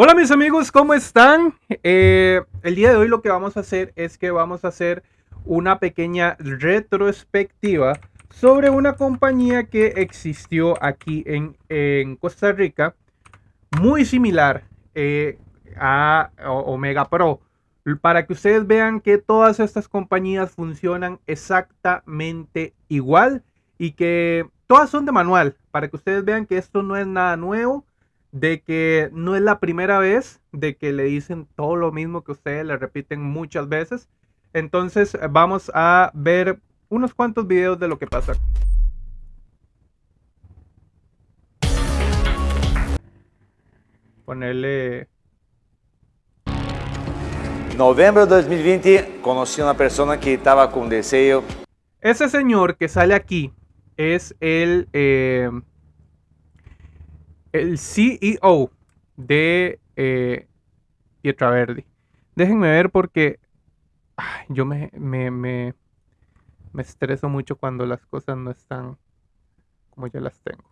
Hola mis amigos, ¿cómo están? Eh, el día de hoy lo que vamos a hacer es que vamos a hacer una pequeña retrospectiva sobre una compañía que existió aquí en, Costa Rica, muy similar eh, a Omega Pro, para que ustedes vean que todas estas compañías funcionan exactamente igual y que todas son de manual, para que ustedes vean que esto no es nada nuevo de que no es la primera vez de que le dicen todo lo mismo que ustedes le repiten muchas veces. Entonces vamos a ver unos cuantos videos de lo que pasa aquí. Ponerle... Novembro de 2020 conocí a una persona que estaba con deseo. Ese señor que sale aquí es el... Eh, el CEO de eh, Pietra. Déjenme ver porque yo me, me, me, me estreso mucho cuando las cosas no están como yo las tengo.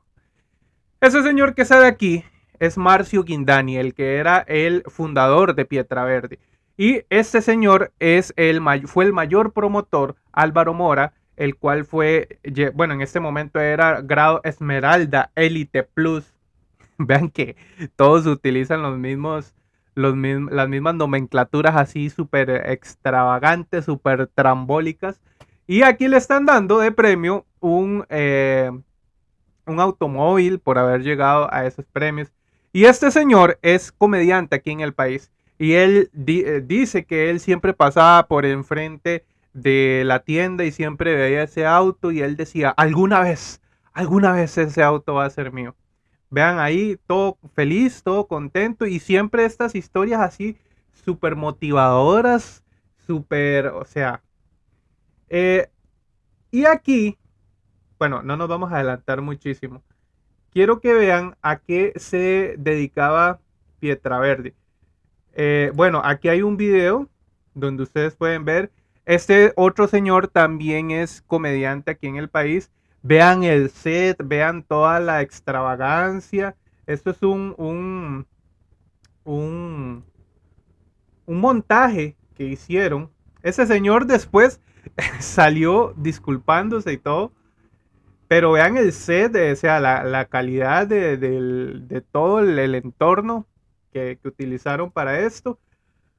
Ese señor que sale aquí es Marcio Guindani, el que era el fundador de Pietra Verde. Y este señor es el, fue el mayor promotor, Álvaro Mora, el cual fue, bueno, en este momento era grado Esmeralda Elite Plus Vean que todos utilizan los mismos, los las mismas nomenclaturas así súper extravagantes, súper trambólicas. Y aquí le están dando de premio un, eh, un automóvil por haber llegado a esos premios. Y este señor es comediante aquí en el país. Y él eh, dice que él siempre pasaba por enfrente de la tienda y siempre veía ese auto y él decía, alguna vez, alguna vez ese auto va a ser mío. Vean ahí, todo feliz, todo contento y siempre estas historias así súper motivadoras, súper, o sea. Eh, y aquí, bueno, no nos vamos a adelantar muchísimo. Quiero que vean a qué se dedicaba Pietra Eh, bueno, aquí hay un video donde ustedes pueden ver. Este otro señor también es comediante aquí en el país Vean el set, vean toda la extravagancia. Esto es un, un, un, un montaje que hicieron. Ese señor después salió disculpándose y todo. Pero vean el set, o sea, la, calidad de, todo el, entorno que, que, utilizaron para esto.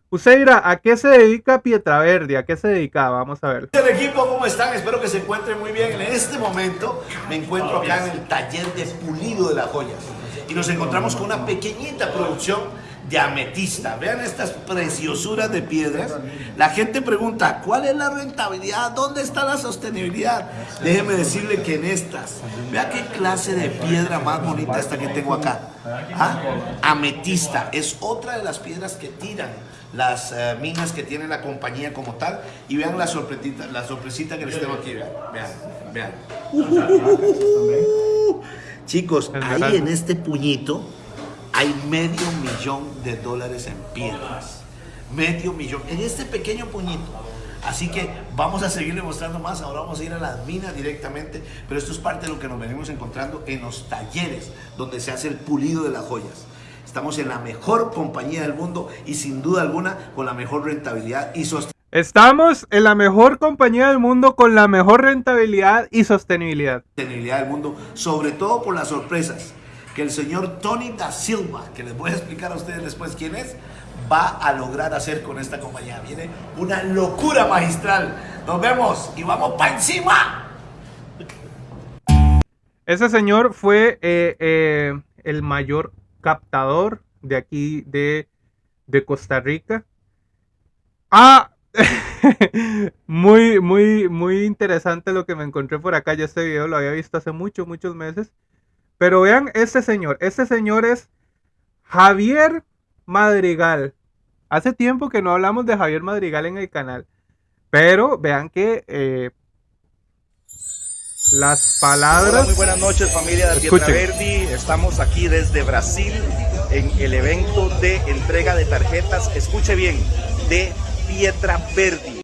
Usted dirá, ¿a qué se dedica Pietraverdi? ¿A qué se dedicaba? Vamos a ver. El equipo, ¿cómo están? Espero que se encuentren muy bien. En este momento me encuentro acá en el taller de pulido de las joyas. Y nos encontramos con una pequeñita producción de ametista. Vean estas preciosuras de piedras. La gente pregunta, ¿cuál es la rentabilidad? ¿Dónde está la sostenibilidad? Déjeme decirle que en estas, vea qué clase de piedra más bonita esta que tengo acá. ¿Ah? Ametista. Es otra de las piedras que tiran las eh, minas que tiene la compañía como tal. Y vean la sorpresita, la sorpresita que les tengo aquí. Vean, vean, Chicos, ahí en este puñito hay medio millón de dólares en piedras. Medio millón. En este pequeño puñito. Así que vamos a seguirle mostrando más. Ahora vamos a ir a las minas directamente. Pero esto es parte de lo que nos venimos encontrando en los talleres donde se hace el pulido de las joyas. Estamos en la mejor compañía del mundo y sin duda alguna con la mejor rentabilidad y sostenibilidad. Estamos en la mejor compañía del mundo con la mejor rentabilidad y sostenibilidad. Sostenibilidad del mundo, sobre todo por las sorpresas que el señor Tony da Silva, que les voy a explicar a ustedes después quién es, va a lograr hacer con esta compañía. Viene una locura magistral. Nos vemos y vamos para encima. Ese señor fue eh, eh, el mayor captador de aquí de, Costa Rica. Ah, muy, muy, muy interesante lo que me encontré por acá. Ya este video lo había visto hace muchos, muchos meses. Pero vean este señor. Este señor es Javier Madrigal. Hace tiempo que no hablamos de Javier Madrigal en el canal. Pero vean que eh, las palabras. muy buenas noches, familia de Pietra Verdi. Estamos aquí desde Brasil en el evento de entrega de tarjetas. Escuche bien, de Pietra Verdi.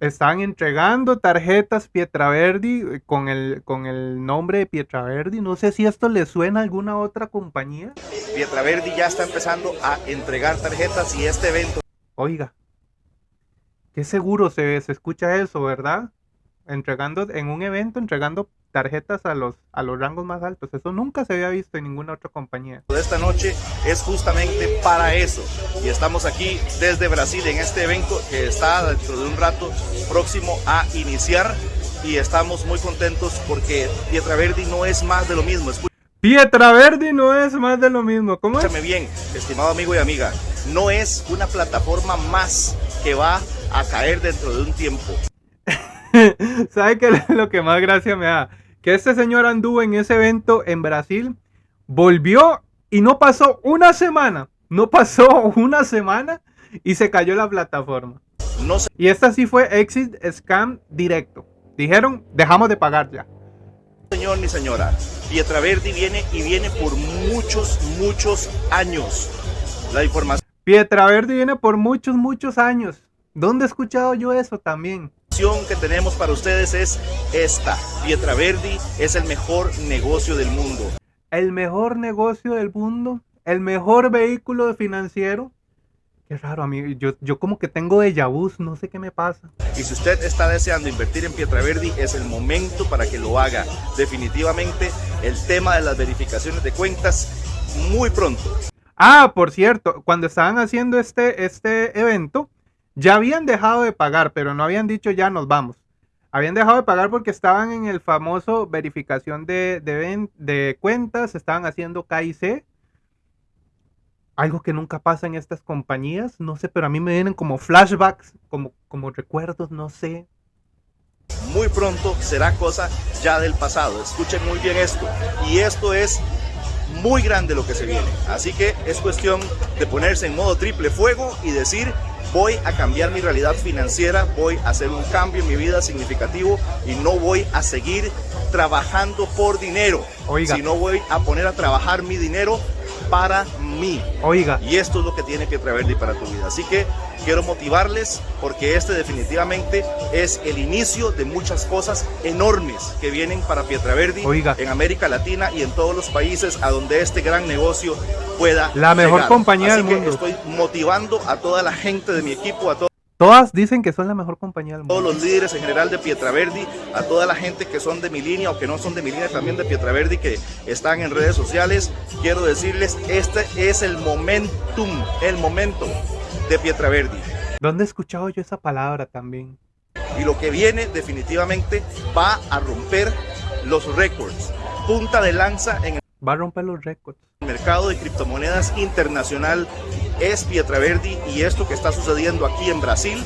están entregando tarjetas Pietraverdi eh, con el, con el nombre de Pietraverdi. No sé si esto le suena a alguna otra compañía. Pietraverdi ya está empezando a entregar tarjetas y este evento. Oiga, qué seguro se, se escucha eso, ¿verdad? Entregando en un evento, entregando tarjetas a los, a los rangos más altos. Eso nunca se había visto en ninguna otra compañía. Esta noche es justamente para eso. Y estamos aquí desde Brasil en este evento que está dentro de un rato próximo a iniciar. Y estamos muy contentos porque Pietra Verdi no es más de lo mismo. Pietra Verdi no es más de lo mismo. ¿Cómo es? Escúchame bien, estimado amigo y amiga. No es una plataforma más que va a caer dentro de un tiempo. ¿Sabe qué es lo que más gracia me da? que este señor anduvo en ese evento en Brasil, volvió y no pasó una semana, no pasó una semana y se cayó la plataforma. No sé. Y esta sí fue exit scam directo. Dijeron, dejamos de pagar ya. Señor ni señora, Pietraverdi viene y viene por muchos, muchos años. La información. Pietraverdi viene por muchos, muchos años. ¿Dónde he escuchado yo eso también? Que tenemos para ustedes es esta. Pietra Verdi es el mejor negocio del mundo. El mejor negocio del mundo, el mejor vehículo financiero. Qué raro, amigo. Yo, yo como que tengo de vu, no sé qué me pasa. Y si usted está deseando invertir en Pietra Verdi, es el momento para que lo haga. Definitivamente, el tema de las verificaciones de cuentas, muy pronto. Ah, por cierto, cuando estaban haciendo este, este evento, ya habían dejado de pagar, pero no habían dicho ya nos vamos. Habían dejado de pagar porque estaban en el famoso verificación de, de, cuentas, estaban haciendo KIC. Algo que nunca pasa en estas compañías, no sé, pero a mí me vienen como flashbacks, como, como recuerdos, no sé. Muy pronto será cosa ya del pasado. Escuchen muy bien esto. Y esto es muy grande lo que se viene. Así que es cuestión de ponerse en modo triple fuego y decir, voy a cambiar mi realidad financiera, voy a hacer un cambio en mi vida significativo y no voy a seguir trabajando por dinero, Oiga. sino voy a poner a trabajar mi dinero para mí. Oiga. Y esto es lo que tiene que traerle para tu vida. Así que quiero motivarles porque este definitivamente es el inicio de muchas cosas enormes que vienen para Pietraverdi Oiga. en América Latina y en todos los países a donde este gran negocio pueda La mejor compañía del mundo. Estoy motivando a toda la gente de mi equipo, a todos Todas dicen que son la mejor compañía del mundo. Todos los líderes en general de Pietraverdi, a toda la gente que son de mi línea o que no son de mi línea también de Pietraverdi que están en redes sociales, quiero decirles, este es el momentum, el momento de Pietraverdi. ¿Dónde he escuchado yo esa palabra también? Y lo que viene definitivamente va a romper los récords. Punta de lanza en el va a romper los récords. El mercado de criptomonedas internacional es Pietraverdi y esto que está sucediendo aquí en Brasil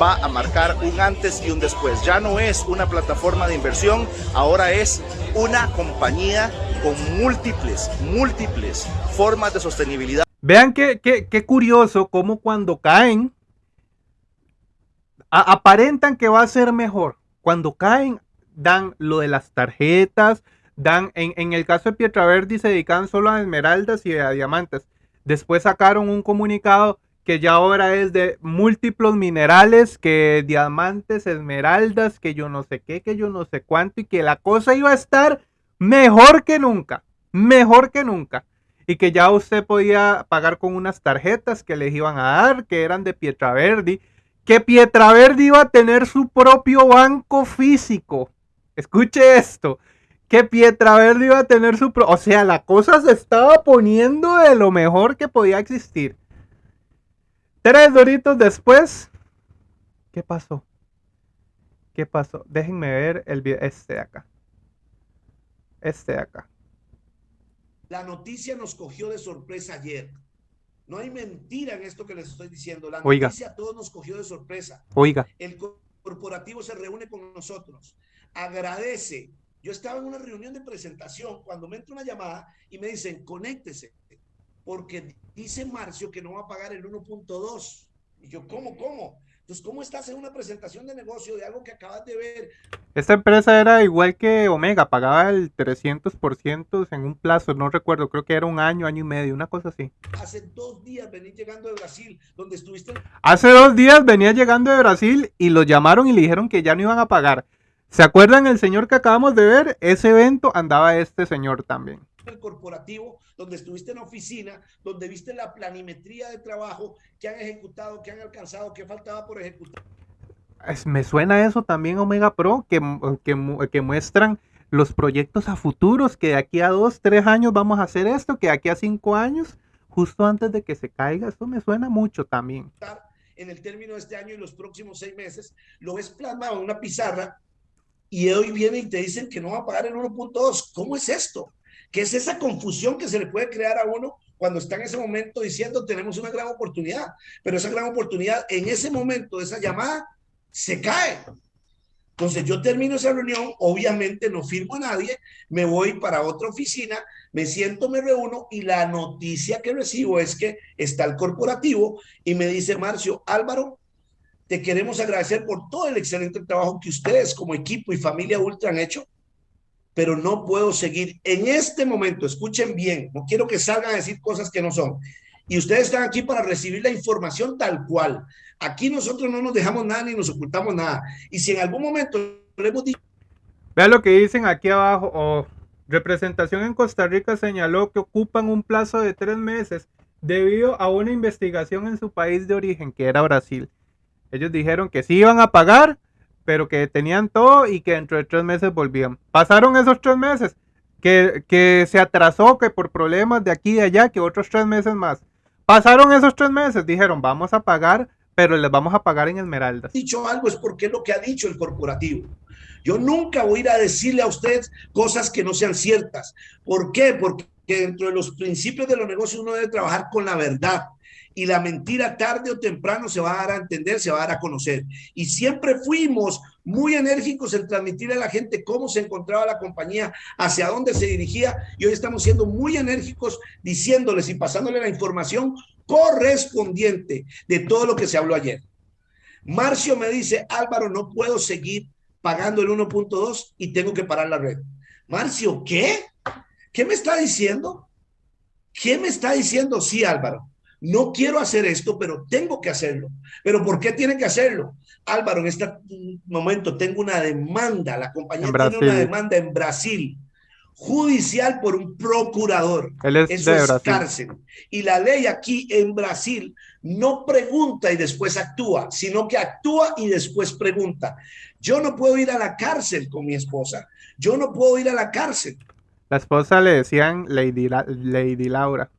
va a marcar un antes y un después. Ya no es una plataforma de inversión, ahora es una compañía con múltiples, múltiples formas de sostenibilidad. Vean qué, qué, curioso cómo cuando caen aparentan que va a ser mejor. Cuando caen dan lo de las tarjetas, dan, en, en el caso de Pietraverdi se dedican solo a esmeraldas y a diamantes. Después sacaron un comunicado que ya ahora es de múltiplos minerales, que diamantes, esmeraldas, que yo no sé qué, que yo no sé cuánto, y que la cosa iba a estar mejor que nunca, mejor que nunca. Y que ya usted podía pagar con unas tarjetas que les iban a dar, que eran de Pietraverdi, que Pietraverdi iba a tener su propio banco físico. Escuche esto, que Pietraverdi iba a tener su... Pro o sea, la cosa se estaba poniendo de lo mejor que podía existir. Tres doritos después, ¿qué pasó? ¿Qué pasó? Déjenme ver el video, este de acá. Este de acá. La noticia nos cogió de sorpresa ayer. No hay mentira en esto que les estoy diciendo. La noticia a todos nos cogió de sorpresa. Oiga. El corporativo se reúne con nosotros. Agradece yo estaba en una reunión de presentación cuando me entra una llamada y me dicen, conéctese, porque dice Marcio que no va a pagar el 1.2. Y yo, ¿cómo, cómo? Entonces, ¿cómo estás en una presentación de negocio de algo que acabas de ver? Esta empresa era igual que Omega, pagaba el 300% en un plazo, no recuerdo, creo que era un año, año y medio, una cosa así. Hace dos días venís llegando de Brasil, donde estuviste. Hace dos días venía llegando de Brasil y lo llamaron y le dijeron que ya no iban a pagar. ¿Se acuerdan el señor que acabamos de ver? Ese evento andaba este señor también el corporativo, donde estuviste en la oficina, donde viste la planimetría de trabajo que han ejecutado, que han alcanzado, que faltaba por ejecutar. me suena eso también Omega Pro, que, que, muestran los proyectos a futuros, que de aquí a dos, tres años vamos a hacer esto, que de aquí a cinco años, justo antes de que se caiga, esto me suena mucho también. En el término de este año y los próximos seis meses, lo ves plasmado en una pizarra y hoy viene y te dicen que no va a pagar el 1.2. ¿Cómo es esto? que es esa confusión que se le puede crear a uno cuando está en ese momento diciendo tenemos una gran oportunidad, pero esa gran oportunidad en ese momento esa llamada se cae. Entonces yo termino esa reunión, obviamente no firmo a nadie, me voy para otra oficina, me siento, me reúno y la noticia que recibo es que está el corporativo y me dice Marcio, Álvaro, te queremos agradecer por todo el excelente trabajo que ustedes como equipo y familia Ultra han hecho pero no puedo seguir en este momento, escuchen bien, no quiero que salgan a decir cosas que no son. Y ustedes están aquí para recibir la información tal cual. Aquí nosotros no nos dejamos nada ni nos ocultamos nada. Y si en algún momento le hemos dicho... Vean lo que dicen aquí abajo. Oh, representación en Costa Rica señaló que ocupan un plazo de tres meses debido a una investigación en su país de origen, que era Brasil. Ellos dijeron que sí iban a pagar, pero que tenían todo y que dentro de tres meses volvían. Pasaron esos tres meses, que, que se atrasó, que por problemas de aquí y de allá, que otros tres meses más. Pasaron esos tres meses, dijeron, vamos a pagar, pero les vamos a pagar en Esmeraldas. Dicho algo es porque es lo que ha dicho el corporativo. Yo nunca voy a ir a decirle a ustedes cosas que no sean ciertas. ¿Por qué? Porque dentro de los principios de los negocios uno debe trabajar con la verdad y la mentira tarde o temprano se va a dar a entender, se va a dar a conocer. Y siempre fuimos muy enérgicos en transmitirle a la gente cómo se encontraba la compañía, hacia dónde se dirigía, y hoy estamos siendo muy enérgicos diciéndoles y pasándole la información correspondiente de todo lo que se habló ayer. Marcio me dice, Álvaro, no puedo seguir pagando el 1.2 y tengo que parar la red. Marcio, ¿qué? ¿Qué me está diciendo? ¿Qué me está diciendo? Sí, Álvaro no quiero hacer esto, pero tengo que hacerlo. ¿Pero por qué tiene que hacerlo? Álvaro, en este momento tengo una demanda, la compañía tiene una demanda en Brasil, judicial por un procurador. Eso es cárcel. Y la ley aquí en Brasil no pregunta y después actúa, sino que actúa y después pregunta. Yo no puedo ir a la cárcel con mi esposa. Yo no puedo ir a la cárcel. La esposa le decían Lady, Lady Laura.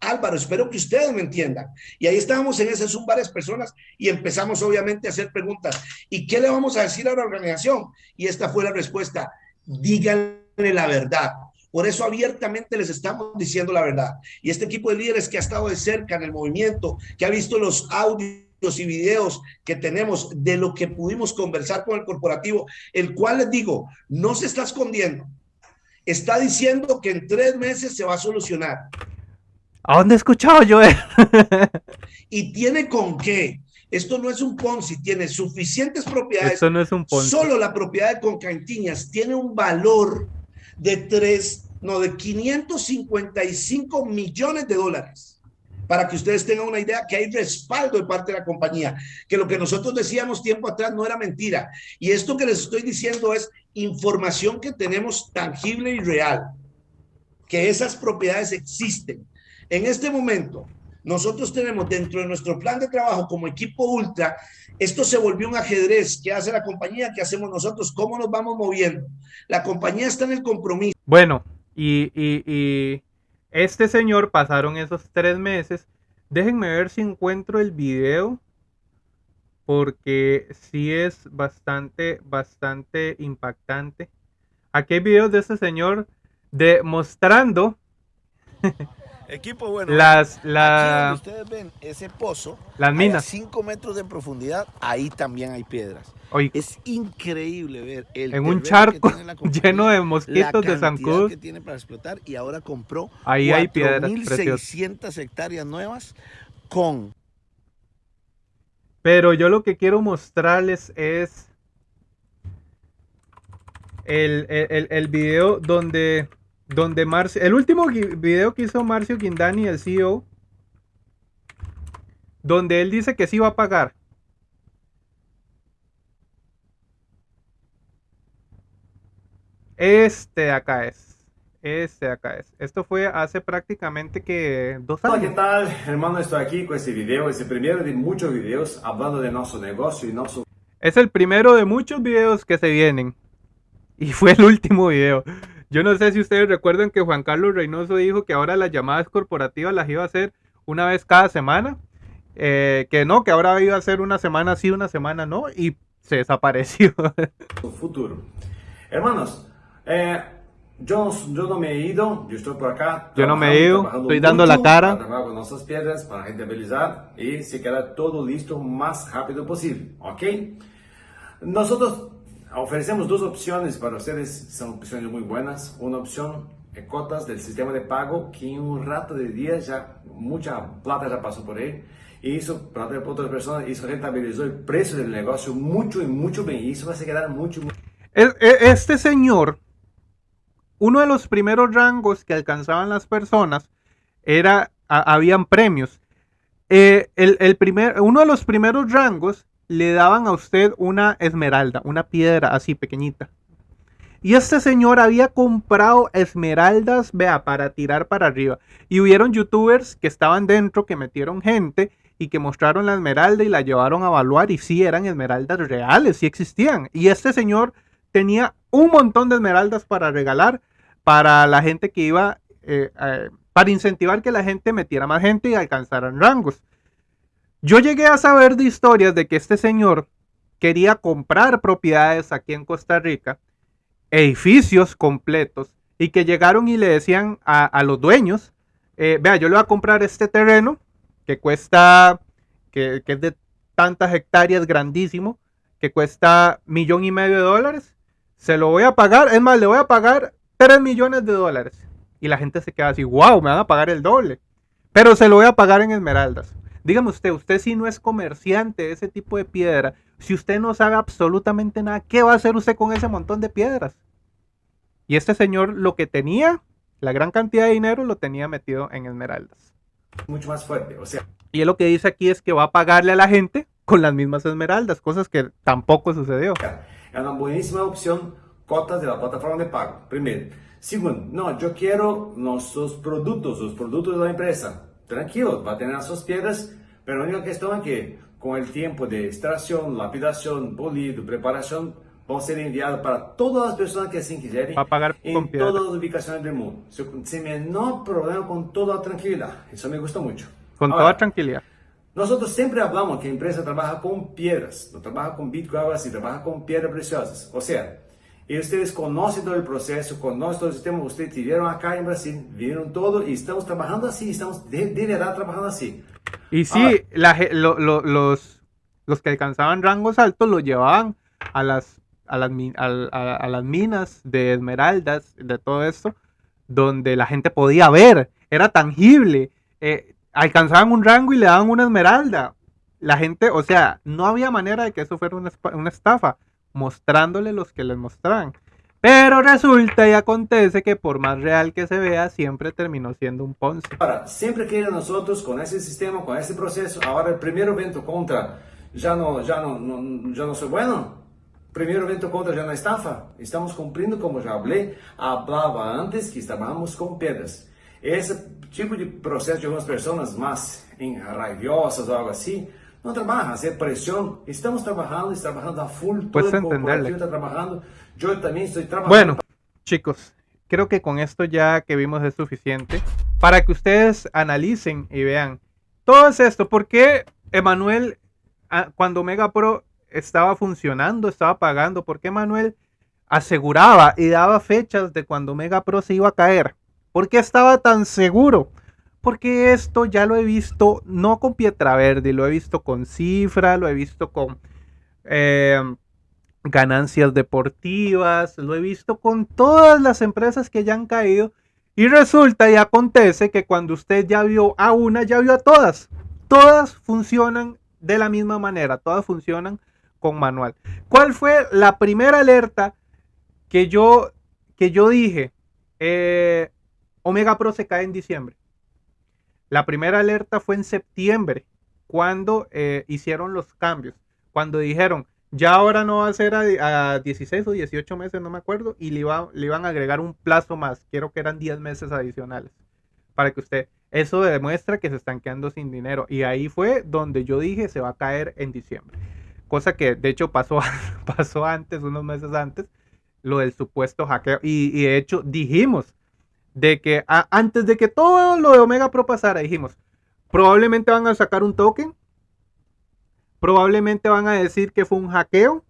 Álvaro, espero que ustedes me entiendan. Y ahí estábamos en ese Zoom varias personas y empezamos obviamente a hacer preguntas. ¿Y qué le vamos a decir a la organización? Y esta fue la respuesta. Díganle la verdad. Por eso abiertamente les estamos diciendo la verdad. Y este equipo de líderes que ha estado de cerca en el movimiento, que ha visto los audios y videos que tenemos de lo que pudimos conversar con el corporativo, el cual les digo, no se está escondiendo. Está diciendo que en tres meses se va a solucionar. ¿A dónde he escuchado yo? y tiene con qué. Esto no es un Ponzi, tiene suficientes propiedades. Esto no es un Ponzi. Solo la propiedad de Concantiñas tiene un valor de tres, no, de 555 millones de dólares. Para que ustedes tengan una idea que hay respaldo de parte de la compañía, que lo que nosotros decíamos tiempo atrás no era mentira. Y esto que les estoy diciendo es información que tenemos tangible y real, que esas propiedades existen en este momento, nosotros tenemos dentro de nuestro plan de trabajo como equipo ultra, esto se volvió un ajedrez. ¿Qué hace la compañía? ¿Qué hacemos nosotros? ¿Cómo nos vamos moviendo? La compañía está en el compromiso. Bueno, y, y este señor pasaron esos tres meses. Déjenme ver si encuentro el video porque sí es bastante, bastante impactante. Aquí hay videos de este señor demostrando Equipo bueno. Las, la... ustedes ven ese pozo, las minas. 5 metros de profundidad, ahí también hay piedras. es increíble ver el en un charco lleno de mosquitos de zancudos que tiene para explotar y ahora compró ahí hay piedras 1600 hectáreas nuevas con Pero yo lo que quiero mostrarles es el, el, el video donde, donde Marcio, el último video que hizo Marcio Guindani, el CEO, donde él dice que sí va a pagar. Este acá es. Este acá es. Esto fue hace prácticamente que dos años. Hola, ¿qué tal? Hermano, estoy aquí con este video. Es el primero de muchos videos hablando de nuestro negocio y nuestro... Es el primero de muchos videos que se vienen. Y fue el último video. Yo no sé si ustedes recuerdan que Juan Carlos Reynoso dijo que ahora las llamadas corporativas las iba a hacer una vez cada semana. Eh, que no, que ahora iba a ser una semana sí, una semana no. Y se desapareció. futuro. Hermanos, eh, yo, yo, no me he ido, yo estoy por acá. Yo no me he ido, estoy dando la cara. Para con nuestras piedras, para rentabilizar y se queda todo listo más rápido posible, ¿ok? Nosotros ofrecemos dos opciones para ustedes, son opciones muy buenas. Una opción, cotas del sistema de pago, que en un rato de días ya mucha plata ya pasó por ahí. Y eso, para otras personas, eso rentabilizó el precio del negocio mucho y mucho bien. Y eso va a quedar mucho, mucho. Este señor uno de los primeros rangos que alcanzaban las personas era, habían premios. Eh, el, primer, uno de los primeros rangos le daban a usted una esmeralda, una piedra así pequeñita. Y este señor había comprado esmeraldas, vea, para tirar para arriba. Y hubieron youtubers que estaban dentro, que metieron gente y que mostraron la esmeralda y la llevaron a evaluar. Y sí eran esmeraldas reales, sí existían. Y este señor tenía un montón de esmeraldas para regalar para la gente que iba, eh, para incentivar que la gente metiera más gente y alcanzaran rangos. Yo llegué a saber de historias de que este señor quería comprar propiedades aquí en Costa Rica, edificios completos, y que llegaron y le decían a, los dueños, eh, vea, yo le voy a comprar este terreno que cuesta, que, que es de tantas hectáreas grandísimo, que cuesta millón y medio de dólares, se lo voy a pagar, es más, le voy a pagar 3 millones de dólares. Y la gente se queda así, wow, me van a pagar el doble. Pero se lo voy a pagar en esmeraldas. Dígame usted, usted si no es comerciante de ese tipo de piedra, si usted no sabe absolutamente nada, ¿qué va a hacer usted con ese montón de piedras? Y este señor lo que tenía, la gran cantidad de dinero, lo tenía metido en esmeraldas. Mucho más fuerte, o sea. Y él lo que dice aquí es que va a pagarle a la gente con las mismas esmeraldas, cosas que tampoco sucedió. Es una buenísima opción cotas de la plataforma de pago, primero. Segundo, no, yo quiero nuestros productos, los productos de la empresa. Tranquilo, va a tener sus piedras, pero la única cuestión es que con el tiempo de extracción, lapidación, pulido, preparación, a ser enviados para todas las personas que así quieren va a pagar en todas las ubicaciones del mundo. Sin menor problema, con toda tranquilidad. Eso me gusta mucho. Con toda tranquilidad. Nosotros siempre hablamos que la empresa trabaja con piedras, no trabaja con Bitcoin, así, trabaja con piedras preciosas. O sea, y ustedes conocen todo el proceso, conocen todo el sistema, ustedes vivieron acá en Brasil, vieron todo y estamos trabajando así, estamos de, verdad trabajando así. Y sí, los, los que alcanzaban rangos altos los llevaban a las, a las, a, las minas de esmeraldas, de todo esto, donde la gente podía ver, era tangible. Eh, alcanzaban un rango y le daban una esmeralda. La gente, o sea, no había manera de que eso fuera una, una estafa mostrándole los que les mostraban. Pero resulta y acontece que por más real que se vea, siempre terminó siendo un Ponce. Ahora, siempre que nosotros con ese sistema, con ese proceso, ahora el primer evento contra ya no, ya no, no, ya no soy bueno. Primer evento contra ya no estafa. Estamos cumpliendo como ya hablé, hablaba antes que estábamos con piedras. Ese tipo de proceso de algunas personas más rabiosas o algo así, no trabaja, hacer presión. Estamos trabajando, estamos trabajando a full. Puedes entenderle. Está trabajando. Yo también estoy trabajando. Bueno, chicos, creo que con esto ya que vimos es suficiente para que ustedes analicen y vean todo es esto. porque Emanuel, ah, cuando Mega Pro estaba funcionando, estaba pagando? ¿Por qué Emanuel aseguraba y daba fechas de cuando Mega Pro se iba a caer? ¿Por qué estaba tan seguro? Porque esto ya lo he visto no con Pietra-Verde, lo he visto con Cifra, lo he visto con eh, ganancias deportivas, lo he visto con todas las empresas que ya han caído. Y resulta y acontece que cuando usted ya vio a una, ya vio a todas. Todas funcionan de la misma manera, todas funcionan con manual. ¿Cuál fue la primera alerta que yo, que yo dije? Eh, Omega Pro se cae en diciembre. La primera alerta fue en septiembre, cuando eh, hicieron los cambios. Cuando dijeron, ya ahora no va a ser a, 16 o 18 meses, no me acuerdo, y le, le iban a agregar un plazo más. Quiero que eran 10 meses adicionales. Para que usted, eso demuestra que se están quedando sin dinero. Y ahí fue donde yo dije, se va a caer en diciembre. Cosa que de hecho pasó, pasó antes, unos meses antes, lo del supuesto hackeo. Y, de hecho dijimos de que antes de que todo lo de Omega Pro pasara, dijimos, probablemente van a sacar un token probablemente van a decir que fue un hackeo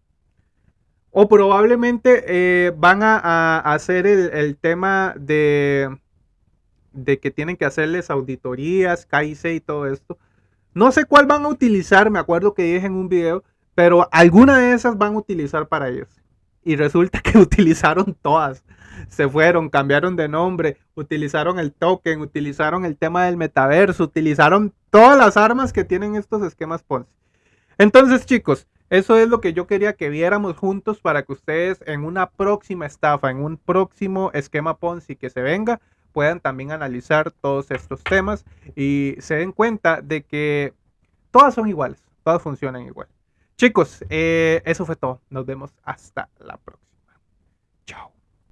o probablemente eh, van a, hacer el, tema de, de que tienen que hacerles auditorías, KIC y todo esto. No sé cuál van a utilizar, me acuerdo que dije en un video, pero alguna de esas van a utilizar para ellos. Y resulta que utilizaron todas. Se fueron, cambiaron de nombre, utilizaron el token, utilizaron el tema del metaverso, utilizaron todas las armas que tienen estos esquemas Ponzi. Entonces, chicos, eso es lo que yo quería que viéramos juntos para que ustedes en una próxima estafa, en un próximo esquema Ponzi que se venga, puedan también analizar todos estos temas y se den cuenta de que todas son iguales, todas funcionan igual. Chicos, eh, eso fue todo. Nos vemos hasta la próxima.